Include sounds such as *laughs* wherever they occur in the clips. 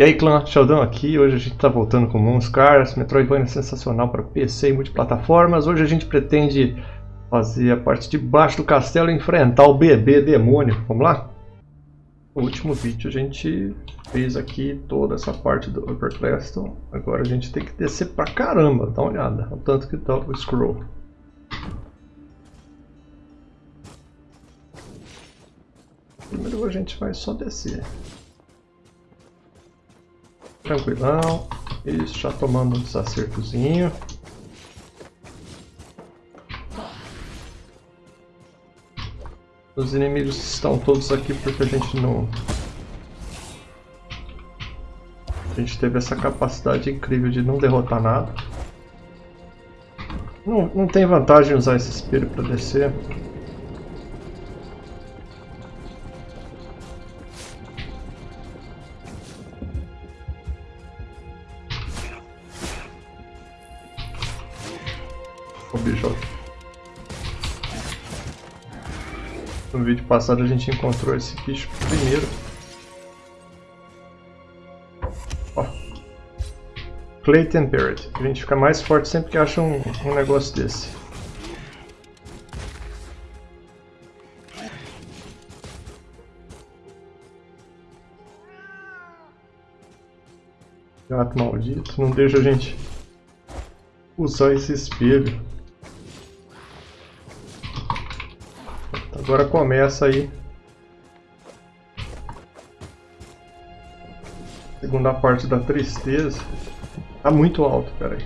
E aí clã, Sheldon aqui, hoje a gente está voltando com Monsters, Metroidvania sensacional para PC e multiplataformas. Hoje a gente pretende fazer a parte de baixo do castelo e enfrentar o bebê demônio. Vamos lá? No último vídeo a gente fez aqui toda essa parte do Upper Claston. Agora a gente tem que descer pra caramba, dá uma olhada, o tanto que tá o scroll. Primeiro a gente vai só descer. Tranquilão. Isso, já tomando um desacertozinho. Os inimigos estão todos aqui porque a gente não... A gente teve essa capacidade incrível de não derrotar nada. Não, não tem vantagem usar esse espelho para descer. Passado a gente encontrou esse bicho primeiro. Ó. Clay Tempered. A gente fica mais forte sempre que acha um, um negócio desse. Gato maldito, não deixa a gente usar esse espelho. Agora começa aí. Segunda parte da tristeza. Tá muito alto, peraí.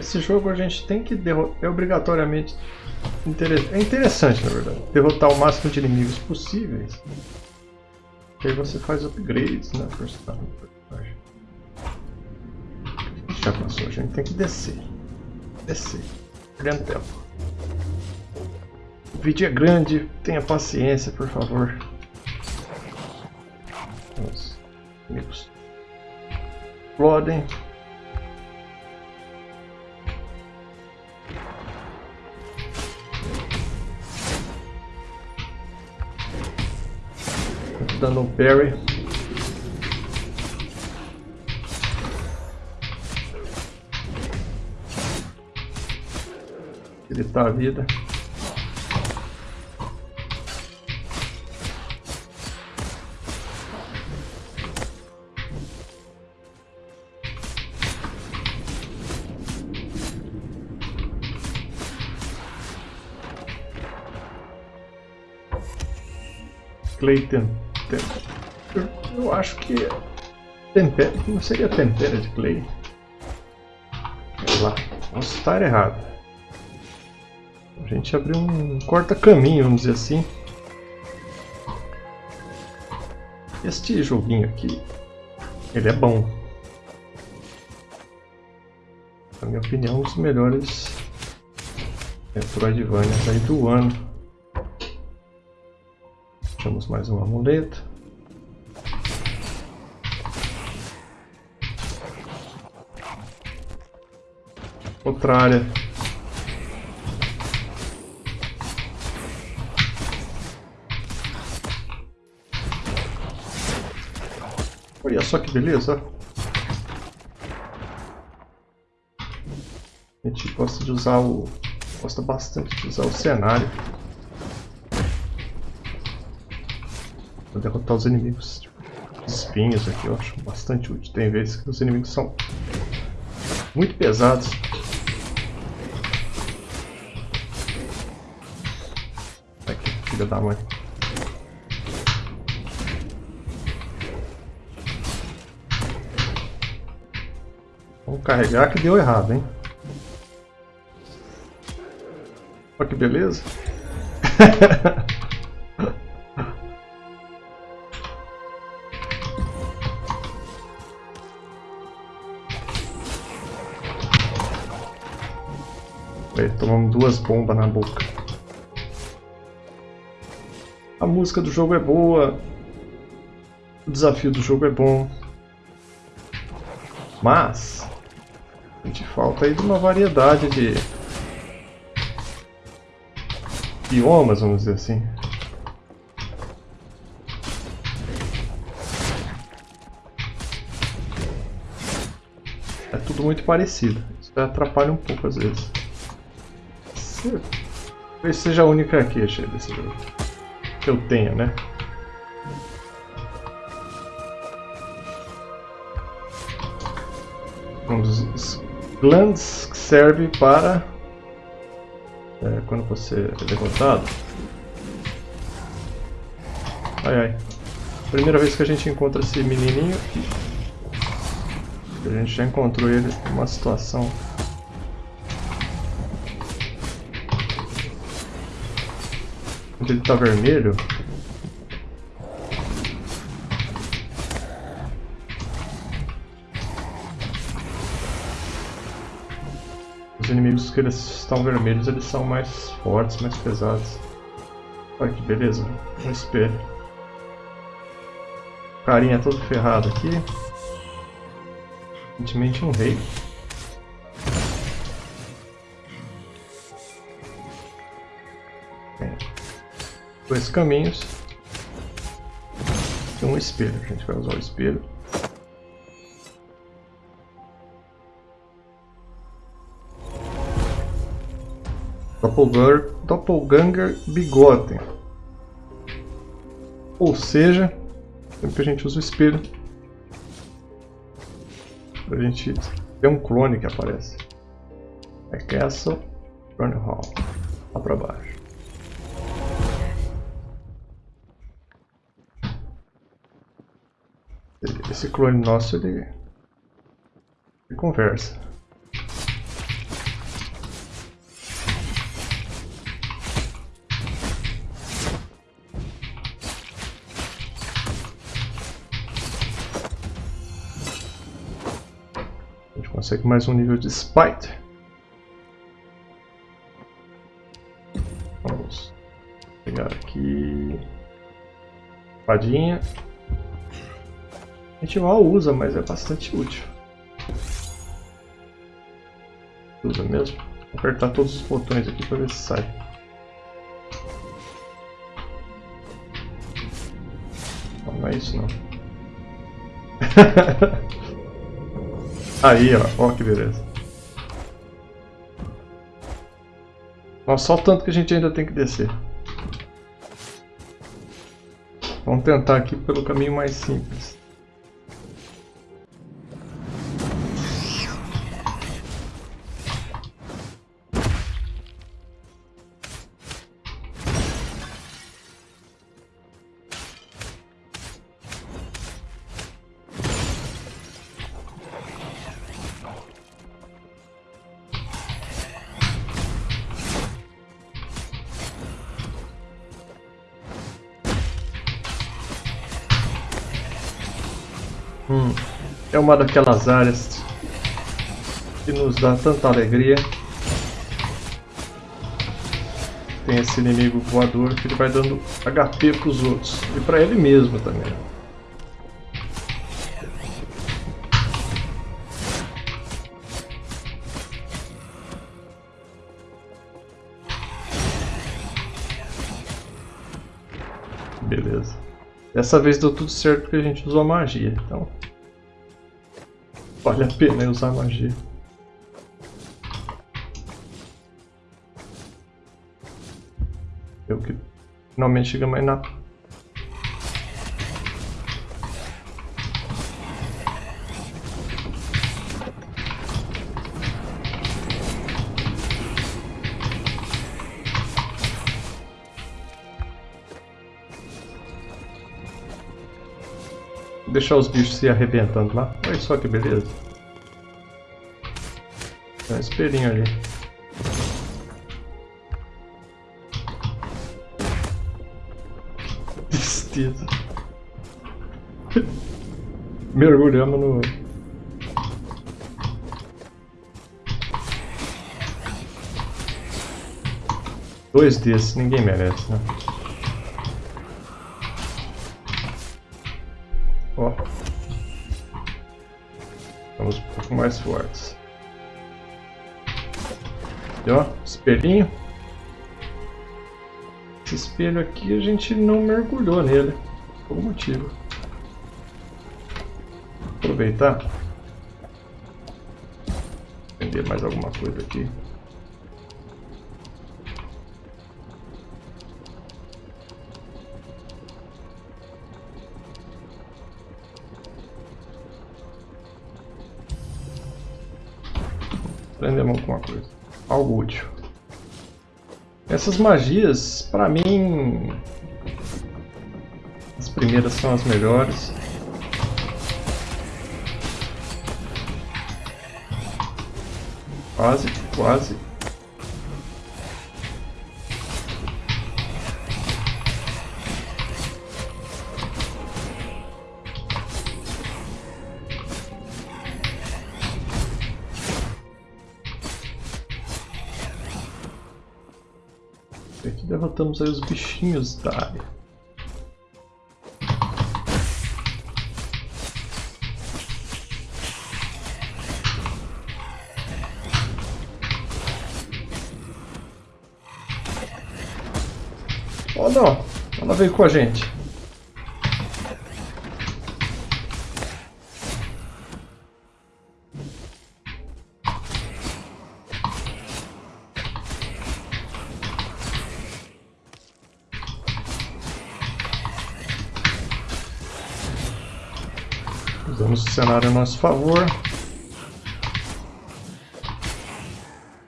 Esse jogo a gente tem que derrotar, é obrigatoriamente é interessante na verdade, derrotar o máximo de inimigos possíveis. E aí você faz upgrades na personagem. Já passou, a gente tem que descer. Descer. Perdendo tempo. O vídeo é grande, tenha paciência, por favor. Os amigos explodem. Dando um parry. Ele tá a vida. Clayton eu acho que tempera, não seria tempera de clay. Vamos lá, posso estar errado. A gente abriu um corta-caminho, vamos dizer assim. Este joguinho aqui, ele é bom. Na minha opinião, um dos melhores Metroidvanias aí do ano. Achamos mais um amuleto. Outra área. Olha só que beleza. A gente gosta de usar o... Gosta bastante de usar o cenário. Pra derrotar os inimigos. Os espinhos aqui eu acho bastante útil. Tem vezes que os inimigos são muito pesados. filha da mãe. Vamos carregar que deu errado, hein? Olha que beleza. *laughs* duas bombas na boca. A música do jogo é boa. O desafio do jogo é bom. Mas A gente falta aí de uma variedade de biomas, vamos dizer assim. É tudo muito parecido. Isso atrapalha um pouco às vezes. Talvez seja a única queixa desse jogo. Que eu tenha, né? Um dos glands que serve para é, quando você é derrotado. Ai ai. Primeira vez que a gente encontra esse menininho. A gente já encontrou ele numa situação ele está vermelho. Os inimigos que eles estão vermelhos, eles são mais fortes, mais pesados. Olha que beleza, um espelho. Carinha todo ferrado aqui. Aparentemente um rei. Dois caminhos. E um espelho. A gente vai usar o espelho. Doppelganger, Doppelganger Bigote. Ou seja, sempre que a gente usa o espelho, a gente ter um clone que aparece. É Castle Run Hall. Lá pra baixo. Esse clone nosso, ele, ele conversa. consegue mais um nível de Spite. Vamos pegar aqui. Padinha. A gente mal usa, mas é bastante útil. Usa mesmo. Vou apertar todos os botões aqui para ver se sai. Não, não é isso não. *laughs* Aí, ó. Ó que beleza. Nossa, só o tanto que a gente ainda tem que descer. Vamos tentar aqui pelo caminho mais simples. Hum, é uma daquelas áreas que nos dá tanta alegria. Tem esse inimigo voador que ele vai dando HP para os outros e para ele mesmo também. Beleza. Dessa vez deu tudo certo porque a gente usou a magia, então... Vale a pena usar magia. Eu que finalmente chega mais na deixar os bichos se arrebentando lá. Olha só que beleza. Tem um espelhinho ali. *laughs* Tristeza. Mergulhamos no... Dois desses, ninguém merece, né? mais fortes. Aqui, ó, espelhinho. Esse espelho aqui a gente não mergulhou nele, por algum motivo. Vou aproveitar. Vender mais alguma coisa aqui. Aprendemos alguma coisa. Algo útil. Essas magias, pra mim... As primeiras são as melhores. Quase, quase. Derrotamos aí os bichinhos da área. Oh não, ela veio com a gente. Cenário a nosso favor.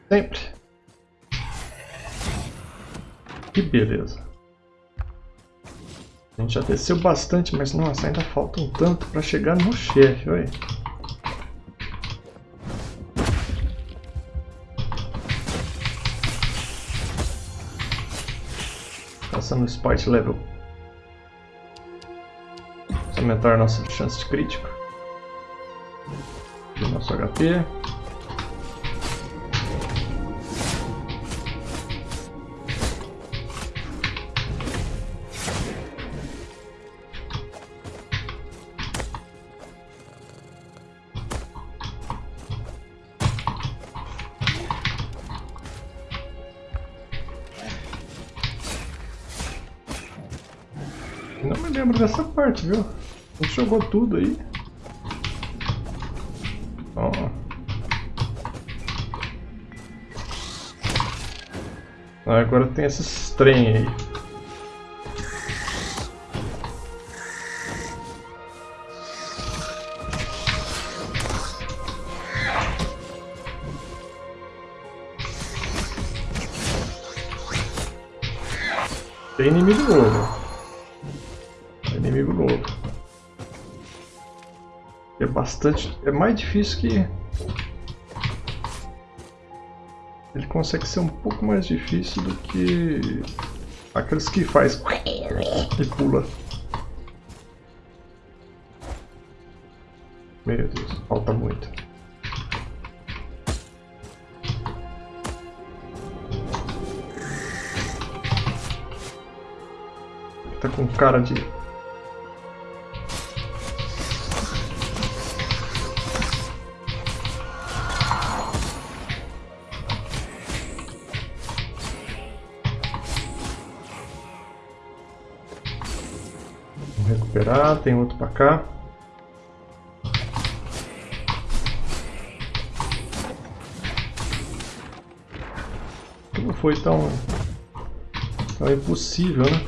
Sempre. Que beleza. A gente já desceu bastante, mas nossa, ainda falta um tanto para chegar no chefe, olha. Passando Spite Level. Vamos aumentar nossa chance de crítico. Nosso HP. Não me lembro dessa parte, viu? A gente jogou tudo aí. Ah, agora tem esses trem aí. Tem inimigo novo. Inimigo novo. É bastante... É mais difícil que... consegue ser um pouco mais difícil do que... Aqueles que faz... E pula. Meu Deus, falta muito. Tá com cara de tem outro para cá. Não foi tão, tão impossível, né?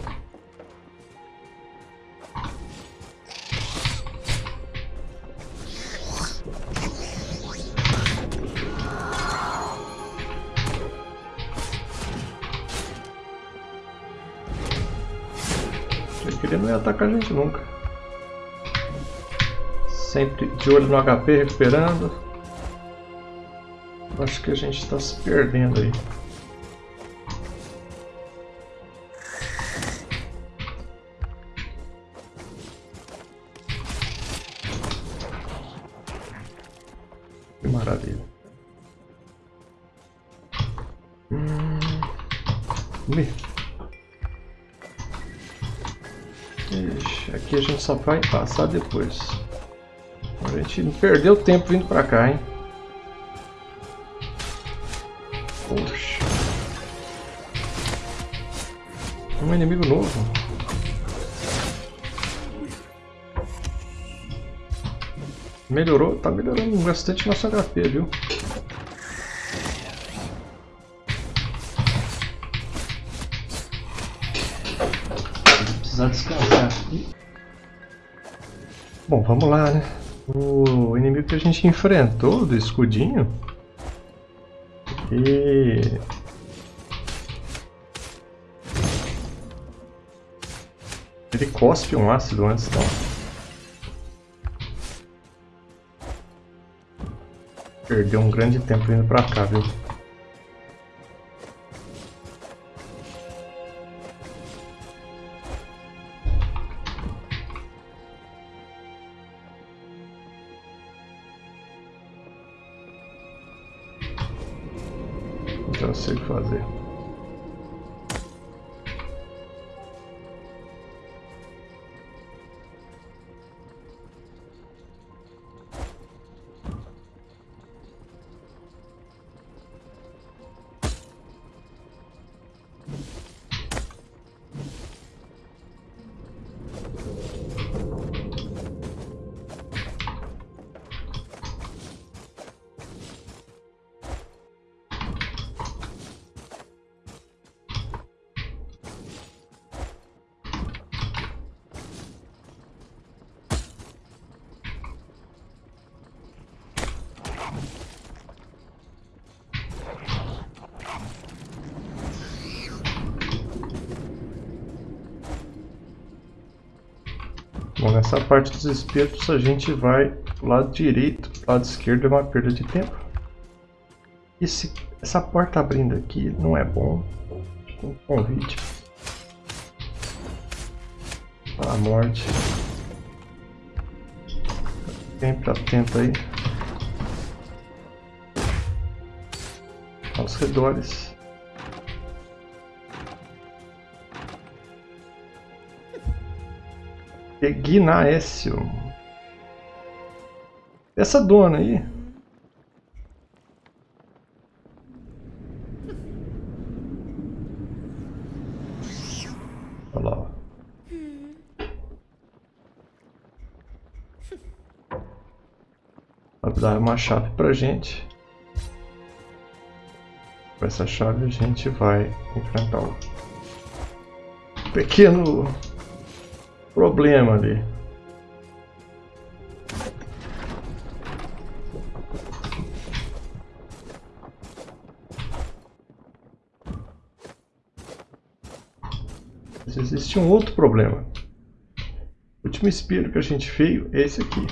Ele não ia atacar a gente nunca. Sempre de olho no HP, recuperando. Acho que a gente está se perdendo aí. Que maravilha. Hum. Ixi, aqui a gente só vai passar depois. A gente perdeu tempo vindo pra cá, hein? Poxa. Um inimigo novo. Melhorou, tá melhorando bastante nosso HP, viu? precisar descansar aqui. Bom, vamos lá, né? O inimigo que a gente enfrentou do escudinho. E... Ele cospe um ácido antes, então. Perdeu um grande tempo indo pra cá, viu? Já sei fazer. Bom, nessa parte dos espetos a gente vai lado direito, lado esquerdo é uma perda de tempo. Esse, essa porta abrindo aqui não é bom. Um convite. A morte. Sempre atento aí. Aos redores. Egnaécio. Essa dona aí. Olha lá. Vai dar uma chave pra gente. Com essa chave a gente vai enfrentar o pequeno problema ali. Mas existe um outro problema. O último espelho que a gente fez é esse aqui.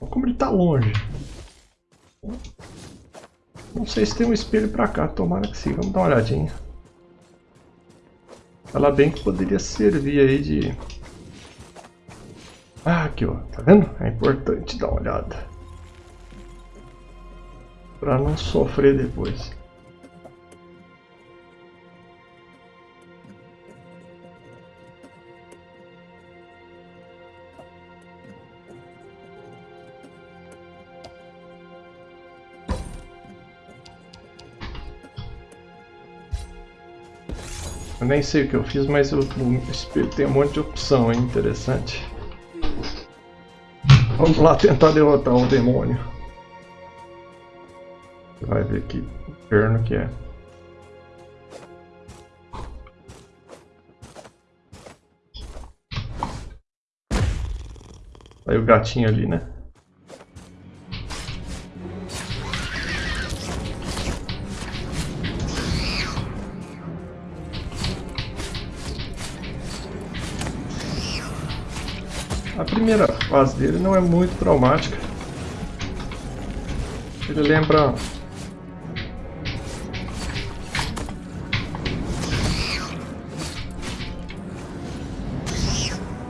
Olha como ele está longe. Não sei se tem um espelho para cá, tomara que sim. Vamos dar uma olhadinha. Ela bem que poderia servir aí de ah, aqui ó, tá vendo? É importante dar uma olhada. Pra não sofrer depois. Eu nem sei o que eu fiz, mas espelho tem um monte de opção, é interessante. Vamos lá tentar derrotar o demônio. Vai ver que inferno que é. Aí o gatinho ali, né? A primeira fase dele não é muito traumática. Ele lembra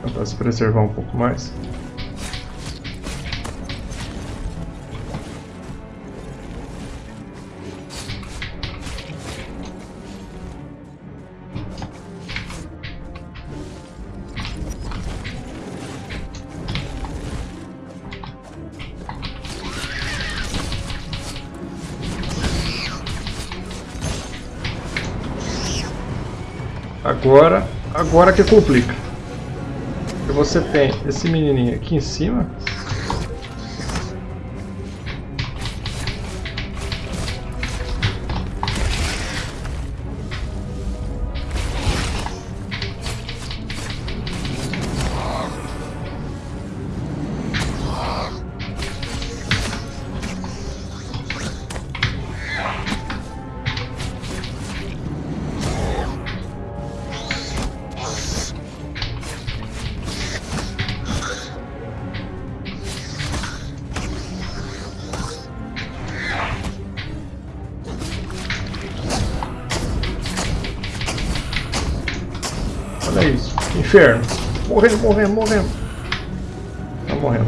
Tentar se preservar um pouco mais. Agora, agora que complica. Você tem esse menininho aqui em cima. Olha isso. Inferno. Morrendo, morrendo, morrendo. Tá morrendo.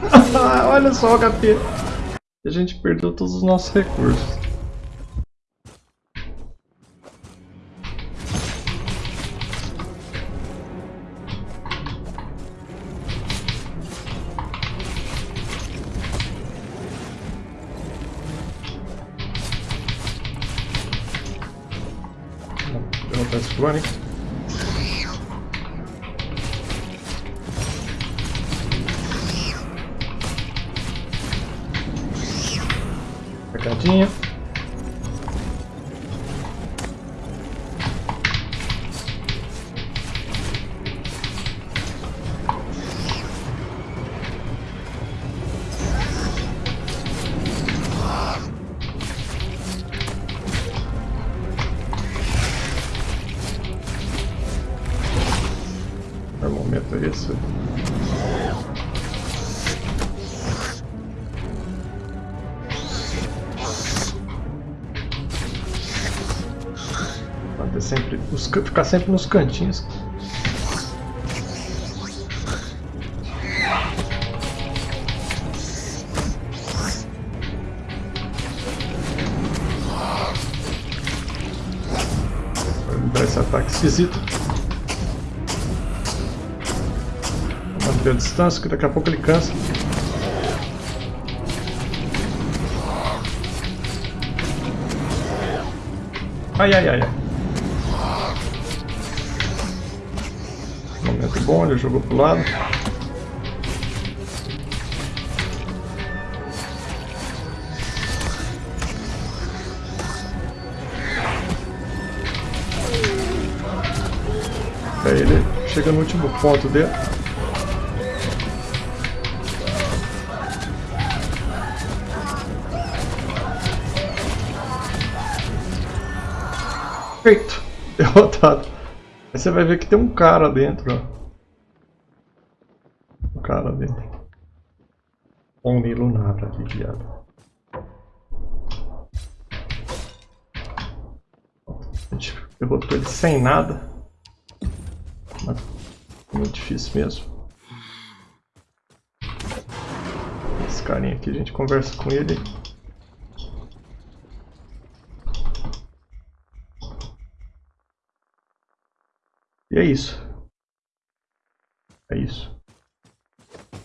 *laughs* Olha só o HP. A gente perdeu todos os nossos recursos. Pecadinho. Ficar sempre nos cantinhos. Dar esse ataque esquisito. manter a distância, que daqui a pouco ele cansa. Ai, ai, ai, ai. Ele jogou pro lado. Aí ele chega no último ponto dele. Feito. *laughs* Derrotado. Aí você vai ver que tem um cara dentro, ó. Um cara dentro. Homem lunar ali, viado. A gente derrotou ele sem nada. Mas muito difícil mesmo. Esse carinha aqui, a gente conversa com ele. E é isso. É isso.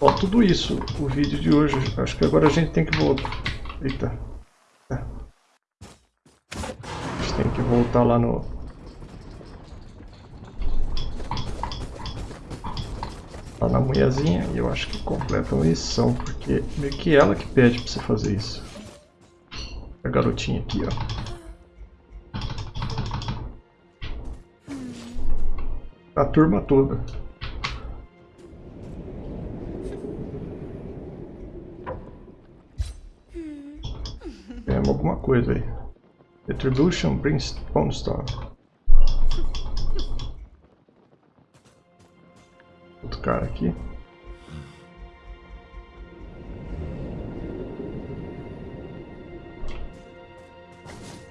Ó, tudo isso, o vídeo de hoje. Acho que agora a gente tem que voltar. Eita. A gente tem que voltar lá no... Lá na mulherzinha. E eu acho que completa a missão. Porque meio que ela que pede pra você fazer isso. A garotinha aqui, ó. a turma toda. Coisa aí. Retribution Brimstone Star. Outro cara aqui.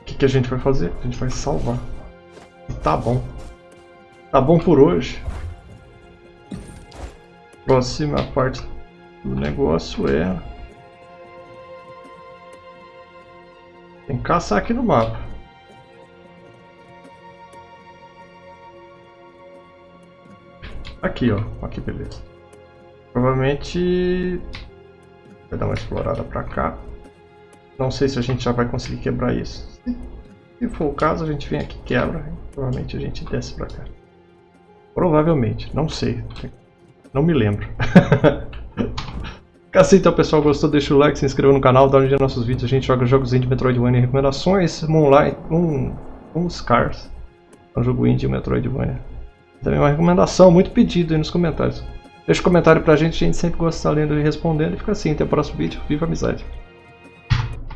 O que, que a gente vai fazer? A gente vai salvar. E tá bom. Tá bom por hoje. Próxima parte do negócio é... Tem que caçar aqui no mapa. Aqui, ó. Aqui, beleza. Provavelmente... Vai dar uma explorada pra cá. Não sei se a gente já vai conseguir quebrar isso. Se for o caso, a gente vem aqui e quebra. Provavelmente a gente desce pra cá. Provavelmente, não sei. Não me lembro. *laughs* Assim, então pessoal, gostou? Deixa o like, se inscreva no canal, dá um dia nos nossos vídeos. A gente joga jogos de Metroidvania recomendações. Moonlight, Moon, Moon Scars. É um jogo indie Metroidvania. Também uma recomendação, muito pedido aí nos comentários. Deixa um comentário pra gente, a gente sempre gosta de estar lendo e respondendo. E fica assim, até o próximo vídeo. Viva a amizade!